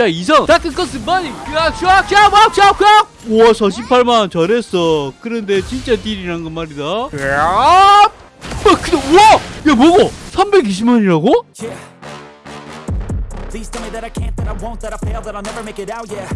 자 이성. dark curse 쫙쫙쫙쫙쫙 우와 48만 잘했어. 그런데 진짜 딜이란 건 말이다. 야 어, 근데 우와! 야 뭐고? 320만이라고?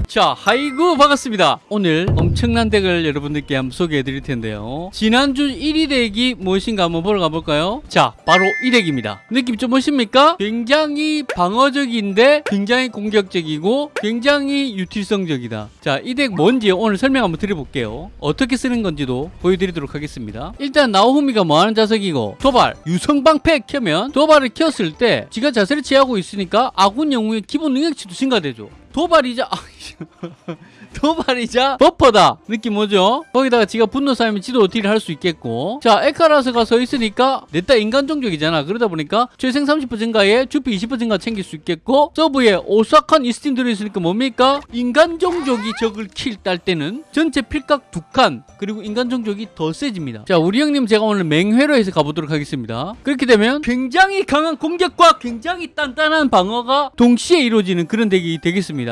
자, 하이구 반갑습니다. 오늘 엄청난 덱을 여러분들께 한번 소개해 드릴 텐데요. 지난주 1위 덱이 무엇인가 한번 보러 가볼까요? 자, 바로 이 덱입니다. 느낌 좀 보십니까? 굉장히 방어적인데 굉장히 공격적이고 굉장히 유틸성적이다. 자, 이 덱 뭔지 오늘 설명 한번 드려볼게요. 어떻게 쓰는 건지도 보여드리도록 하겠습니다. 일단 나오후미가 뭐하는 자석이고 도발, 유성방패 켜면 도발을 켰을 때 지가 자세를 취하고 있으니까 아군 영웅의 기본 능력치도 증가되죠. 도발이자 도발이자 버퍼다. 느낌 뭐죠? 거기다가 지가 분노 쌓이면 지도 딜을 할수 있겠고. 자 에카라스가 서 있으니까 냈다 인간 종족이잖아. 그러다 보니까 최생 30% 증가에 주피 20% 증가 챙길 수 있겠고. 서브에 오싹한 이스틴 들어있으니까 뭡니까? 인간 종족이 적을 킬 딸 때는 전체 필각 두 칸 그리고 인간 종족이 더 세집니다. 자 우리 형님 제가 오늘 맹회로 해서 가보도록 하겠습니다. 그렇게 되면 굉장히 강한 공격과 굉장히 단단한 방어가 동시에 이루어지는 그런 덱이 되겠습니다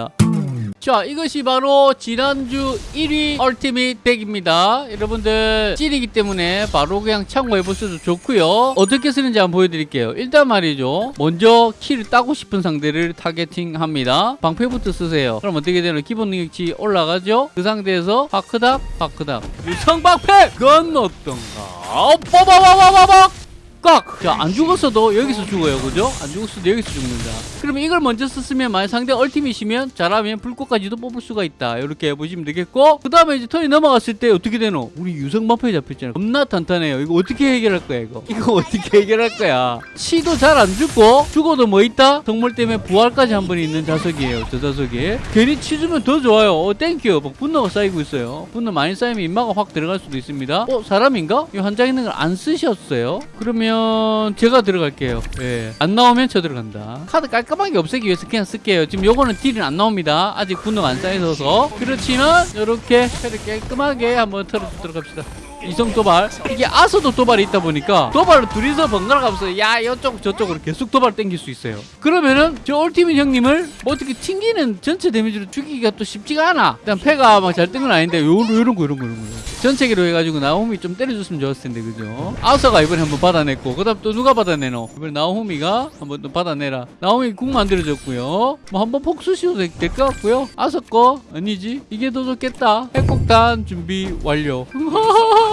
자 이것이 바로 지난주 1위 얼티밋 덱입니다. 여러분들 찐이기 때문에 바로 그냥 참고해 보셔도 좋고요. 어떻게 쓰는지 한번 보여드릴게요. 일단 말이죠. 먼저 키를 따고 싶은 상대를 타겟팅합니다. 방패부터 쓰세요. 그럼 어떻게 되나? 기본 능력치 올라가죠? 그 상태에서 파크닥 파크닥 유성 방패! 그건 어떤가? 빠바바바바박 꽉! 자, 안 죽었어도 여기서 죽어요. 그죠? 안 죽었어도 여기서 죽는다. 그러면 이걸 먼저 썼으면 만약 상대 ultimate이면 잘하면 불꽃까지도 뽑을 수가 있다. 이렇게 보시면 되겠고 그 다음에 이제 턴이 넘어갔을 때 어떻게 되노? 우리 유성마파에 잡혔잖아요. 겁나 탄탄해요. 이거 어떻게 해결할 거야, 이거? 이거 어떻게 해결할 거야? 치도 잘 안 죽고 죽어도 뭐 있다? 성물 때문에 부활까지 한 번 있는 자석이에요. 저 자석이. 괜히 치 주면 더 좋아요. 어, thank you. 막 분노가 쌓이고 있어요. 분노 많이 쌓이면 인마가 확 들어갈 수도 있습니다. 어, 사람인가? 이한장 있는 걸 안 쓰셨어요? 그러면 제가 들어갈게요. 예. 안 나오면 저 들어간다. 카드 깔끔하게 없애기 위해서 그냥 쓸게요. 지금 요거는 딜은 안 나옵니다. 아직 분노가 안 쌓여서. 그렇지만 이렇게 패를 깔끔하게 한번 털어주도록 합시다. 이성 도발. 이게 아서도 도발이 있다 보니까 도발로 둘이서 번갈아 가면서 야 이쪽 저쪽으로 계속 도발 땡길 수 있어요. 그러면은 저 올티밋 형님을 뭐 어떻게 튕기는 전체 데미지로 죽이기가 또 쉽지가 않아. 일단 패가 막 잘 뜬 건 아닌데 요런 요런 거 이런 거 이런 거. 전체기로 해가지고 나홈이 좀 때려줬으면 좋았을 텐데 그죠? 아서가 이번에 한번 받아냈고 그 다음 또 누가 받아내노? 이번에 나홈이가 한번 또 받아내라. 나홈이 궁 만들어줬고요. 뭐 한번 폭수 씌워도 될 것 같고요. 아서 거 아니지? 이게 더 좋겠다. 핵폭탄 준비 완료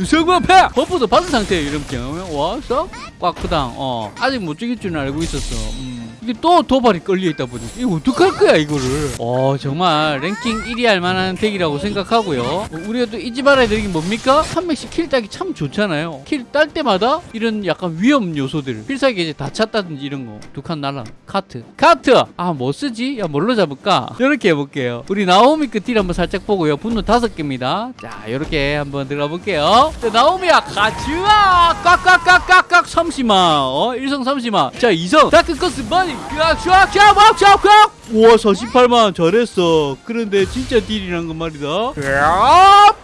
유성과 패! 버프도 받은 상태에 이렇게 와서 꽉크당 어 아직 못 죽일 줄은 알고 있었어 음. 이게 또 도발이 걸려있다 보니 이거 어떡할 거야 이거를? 어 정말 랭킹 1위 할 만한 덱이라고 생각하고요. 어, 우리가 또 잊지 말아야 되는 게 뭡니까? 한 명씩 킬 따기 참 좋잖아요. 킬 딸 때마다 이런 약간 위험 요소들 필살기 이제 다 찼다든지 이런 거 두 칸 날라 카트. 카트! 아 뭐 쓰지? 야 뭘로 잡을까? 이렇게 해볼게요. 우리 나오미 끝딜 한번 살짝 보고요. 분노 다섯 개입니다. 자 이렇게 한번 들어가 볼게요. 자, 나오미야 가즈아! 꽉꽉꽉꽉꽉 30만 어 1성 30만 자 2성. 다크커스 머니 쫙쫙쫙쫙쫙 우와 48만 잘했어. 그런데 진짜 딜이란 건 말이다. 야.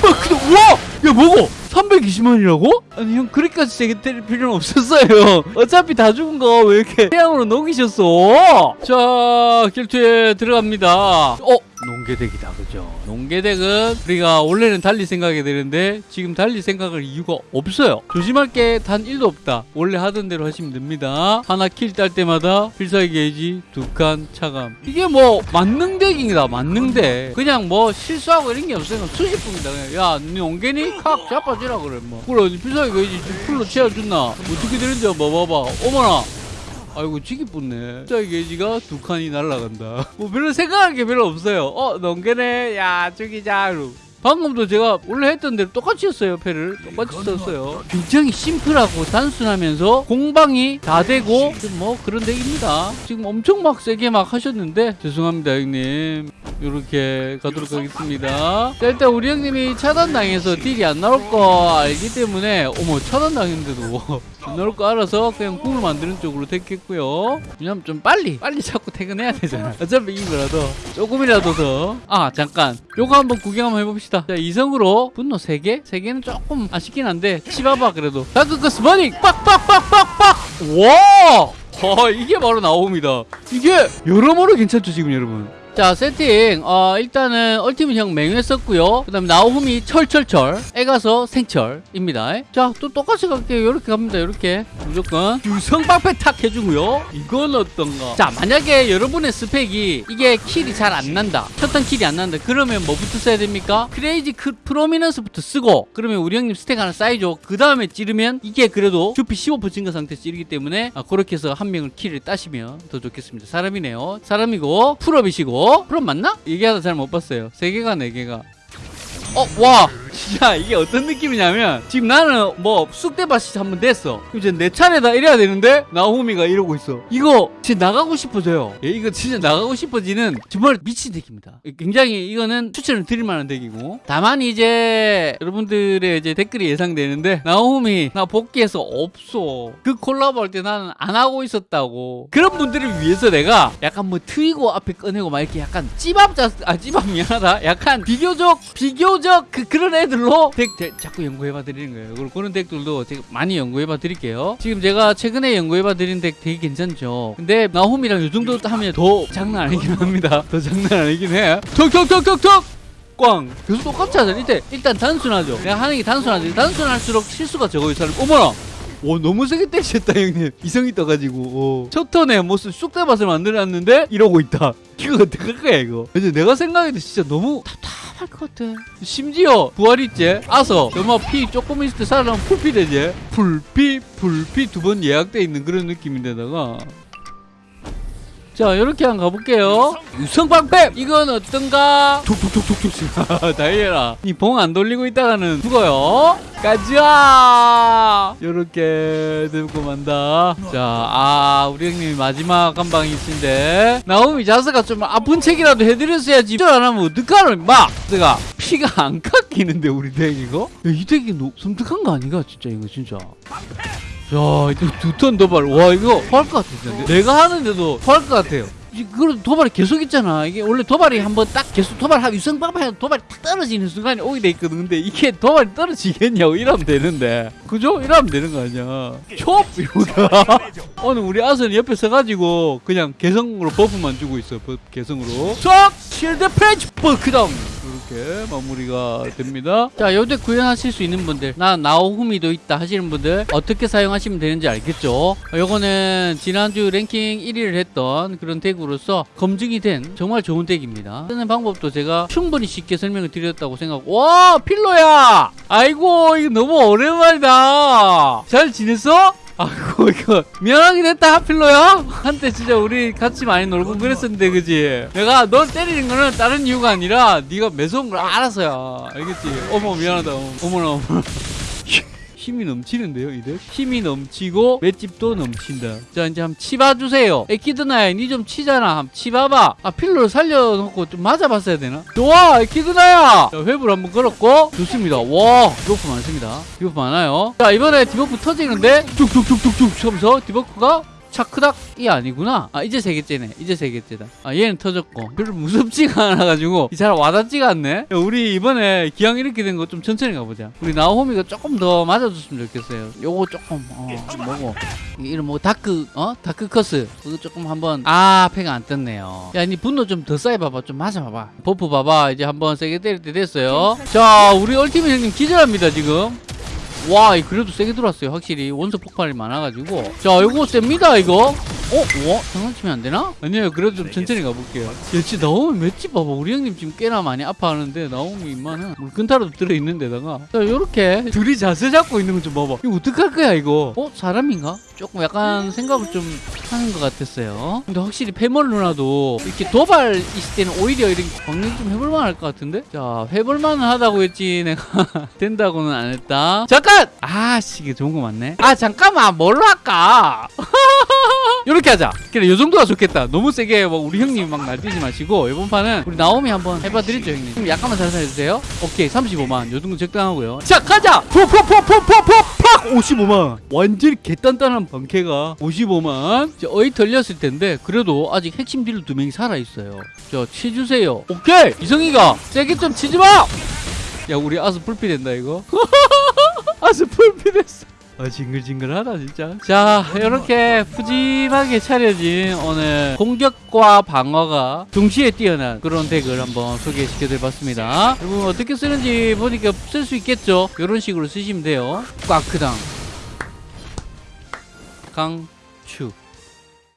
근데 우와! 야 뭐고 320만이라고? 아니 형 그렇게까지 세게 때릴 필요는 없었어요. 어차피 다 죽은 거 왜 이렇게 태양으로 녹이셨어? 자 결투에 들어갑니다. 어? 농계덱이다 그죠? 농계덱은 우리가 원래는 달리 생각이 되는데 지금 달리 생각할 이유가 없어요. 조심할 게. 단 1도 없다. 원래 하던 대로 하시면 됩니다. 하나 킬 딸 때마다 필살기 게이지 두 칸 차감. 이게 뭐 만능덱입니다 만능덱 그냥 뭐 실수하고 이런 게 없어요. 수십분이다 그냥. 야니 농계니? 칵 자빠 지라 그래 뭐. 그래 필살기 게이지 풀로 채워준나. 어떻게 되는지 한번 봐봐. 어머나. 아이고 지기 뿐네. 자 게이지가 두 칸이 날라간다. 뭐 별로 생각할 게 별로 없어요. 어 넘게네 야 죽이자. 방금도 제가 원래 했던 대로 똑같이 했어요 패를. 똑같이 썼어요. 굉장히 심플하고 단순하면서 공방이 다 되고 뭐 그런 덱입니다. 지금 엄청 막 세게 막 하셨는데 죄송합니다 형님 이렇게 가도록 하겠습니다. 자, 일단 우리 형님이 차단당해서 딜이 안 나올 거 알기 때문에 어머 차단당했는데도 안 나올 거 알아서 그냥 궁을 만드는 쪽으로 택했고요. 왜냐면 좀 빨리 빨리 자꾸 퇴근해야 되잖아. 어차피 이긴 거라도 조금이라도 더 아 잠깐. 요거 한번 구경 한번 해봅시다. 자 이성으로 분노 3개? 3개는 조금 아쉽긴 한데 치봐봐 그래도. 다크커스 머닝! 빡빡빡빡빡! 와! 어 이게 바로 나옵니다. 이게 여러모로 괜찮죠 지금 여러분 자 세팅. 어 일단은 얼티밋형 맹회 썼고요. 그 다음에 나오흠이 철철철. 애가서 생철입니다. 자 또 똑같이 갈게요. 이렇게 갑니다 이렇게. 무조건. 유성방패 탁 해주고요. 이건 어떤가? 자 만약에 여러분의 스펙이 이게 킬이 잘 안 난다. 첫턴 킬이 안 난다. 그러면 뭐부터 써야 됩니까? 크레이지 크, 프로미넌스부터 쓰고 그러면 우리 형님 스택 하나 쌓이죠. 그 다음에 찌르면 이게 그래도 주피 15% 증가 상태에서 찌르기 때문에 아, 그렇게 해서 한 명을 kill을 따시면 더 좋겠습니다. 사람이네요. 사람이고 full up이시고 full up 맞나? 얘기하다 잘 못 봤어요 세 개가 네 개가 어, 와! 진짜 이게 어떤 느낌이냐면 지금 나는 뭐 쑥대밭이 한번 됐어. 이제 내 차례다 이래야 되는데 나호미가 이러고 있어. 이거 진짜 나가고 싶어져요. 예, 이거 진짜 나가고 싶어지는 정말 미친 덱입니다. 굉장히 이거는 추천을 드릴 만한 덱이고. 다만 이제 여러분들의 이제 댓글이 예상되는데 나호미 나 복귀해서 없어. 그 콜라보 할 때 나는 안 하고 있었다고. 그런 분들을 위해서 내가 약간 뭐 트이고 앞에 꺼내고 막 이렇게 약간 찌밥 자, 아 찌밥 미안하다 약간 비교적 비교적 그 그런 애 들로? 덱, 덱 자꾸 연구해봐 드리는 거예요. 그리고 그런 덱들도 제가 많이 연구해봐 드릴게요. 지금 제가 최근에 연구해봐 드린 덱 되게 괜찮죠? 근데 나홈이랑 이 정도 하면 더 장난 아니긴 합니다. 더 장난 아니긴 해. 톡톡톡톡톡! 꽝! 계속 똑같이 하잖아. 일단, 일단 단순하죠. 내가 하는 게 단순하지. 단순할수록 실수가 적어요 사람 어머나! 오 너무 세게 때리셨다 형님. 이성이 떠가지고. 오. 첫 턴에 무슨 쑥대밭을 만들어놨는데 이러고 있다. 이거 어떡할 거야 이거? 이제 내가 생각해도 진짜 너무 답답 할것 같아. 심지어 부활이째 아서 너무 피 조금 있을 때 살아나면 풀피 되지. 풀피 풀피 두 번 예약돼 있는 그런 느낌인데다가 자 이렇게 한번 가볼게요. 유성방패! 이건 어떤가? 툭툭툭툭툭 다이애라. 이 봉 안 돌리고 있다가는 죽어요. 가자 이렇게 들고 만다. 자아 우리 형님이 마지막 한 방이 있는데. 나오미 자스가 좀 아픈 책이라도 해드렸어야지. 이걸 안 하면 어떡하노 마! 제가 피가 안 깎이는데 우리 덱 이거? 야, 이 덱이 너무 섬뜩한 거 아닌가 진짜 이거 진짜. 야, 이거 두턴 도발. 와, 이거 토할 것 진짜. 내가 하는데도 토할 것 같아요. 이- 그래도 도발이 계속 있잖아. 이게 원래 도발이 한번 딱 계속 도발하고 유성방패 도발이 탁 떨어지는 순간에 오게 돼 있거든. 근데 이게 도발이 떨어지겠냐고 이러면 되는데. 그죠? 이러면 되는 거 아니야. 촉! 이러다. 오늘 우리 아선이 옆에 서가지고 그냥 개성으로 버프만 주고 있어. 개성으로. 촉! Shield Prison 버크다운! 이렇게 마무리가 됩니다. 자, 요덱 구현하실 수 있는 분들, 나 나오후미도 있다 하시는 분들 어떻게 사용하시면 되는지 알겠죠? 어, 요거는 지난주 랭킹 1위를 했던 그런 덱으로서 검증이 된 정말 좋은 덱입니다. 쓰는 방법도 제가 충분히 쉽게 설명을 드렸다고 생각하고 와 필로야! 아이고 이거 너무 오랜만이다. 잘 지냈어? 아이고 이거 미안하긴 했다 필로야. 한때 진짜 우리 같이 많이 놀고 그랬었는데 그지? 내가 널 때리는 거는 다른 이유가 아니라 네가 매서운 걸 알아서야. 알겠지? 어머 미안하다. 어머나 어머나 힘이 넘치는데요 이들? 힘이 넘치고 맷집도 넘친다. 자 이제 한번 치봐주세요. 에키드나야 니 좀 치잖아. 한번 치봐봐. 아 필로를 살려놓고 좀 맞아봤어야 되나? 좋아 에키드나야! 자 회부를 한번 걸었고. 좋습니다. 와 debuff 많습니다. debuff 많아요. 자 이번에 debuff 터지는데 툭툭툭툭툭 하면서 debuff가 차크닥이 아니구나. 아 이제 세 개째네. 이제 세 개째다. 아 얘는 터졌고. 별로 무섭지가 않아가지고 잘 와닿지가 않네. 야, 우리 이번에 기왕 이렇게 된 거 좀 천천히 가보자. 우리 나호미가 조금 더 맞아줬으면 좋겠어요. 요거 조금 어 뭐고 이런 뭐 Dark 어 Dark Curse 그거 조금 한번 아 패가 안 떴네요. 야 니 분노 좀 더 쌓여 봐봐. 좀 맞아 봐봐. 버프 봐봐. 이제 한번 세게 때릴 때 됐어요. 자 우리 Ultimate 형님 기절합니다 지금. 와, 이 그래도 세게 들어왔어요. 확실히 원소 폭발이 많아가지고. 자, 이거 셉니다, 이거. 어? 와? 장난치면 안 되나? 아니요, 그래도 좀 천천히 가볼게요. 야, 진짜 나오미 맷집 봐봐. 우리 형님 지금 꽤나 많이 아파하는데 나오미 임마는 물끈타로 들어있는 데다가. 자, 요렇게 둘이 자세 잡고 있는 거 좀 봐봐. 이거 어떡할 거야, 이거? 어? 사람인가? 조금 약간 생각을 좀 하는 것 같았어요. 근데 확실히 패멀 누나도 이렇게 도발 있을 때는 오히려 이렇게 광역 좀 해볼만 할 것 같은데? 자, 해볼만 하다고 했지. 내가 된다고는 안 했다. 잠깐! 아씨, 이게 좋은 거 맞네. 아, 잠깐만. 뭘로 할까? 이렇게 하자. 그래, 요 정도가 좋겠다. 너무 세게 막 우리 형님 막 날뛰지 마시고 이번 판은 우리 나오미 한번 해봐드리죠, 형님. 좀 약간만 잘 살려주세요. 오케이, 35만. 요 정도 적당하고요. 자, 가자. 포포포포포포팍 55만. 완전히 개단단한 방캐가 55만. 이제 어이 털렸을 텐데 그래도 아직 핵심 딜러 두 명이 살아 있어요. 자, 치주세요. 오케이, 이성이가 세게 좀 치지 마. 야, 우리 아스 풀피 된다 이거. 아스 풀피 됐어. 아, 징글징글하다 진짜. 자 이렇게 푸짐하게 차려진 오늘 공격과 방어가 동시에 뛰어난 그런 덱을 한번 소개시켜 드려봤습니다. 여러분 어떻게 쓰는지 보니까 쓸 수 있겠죠? 이런 식으로 쓰시면 돼요. 꽉크당. 강추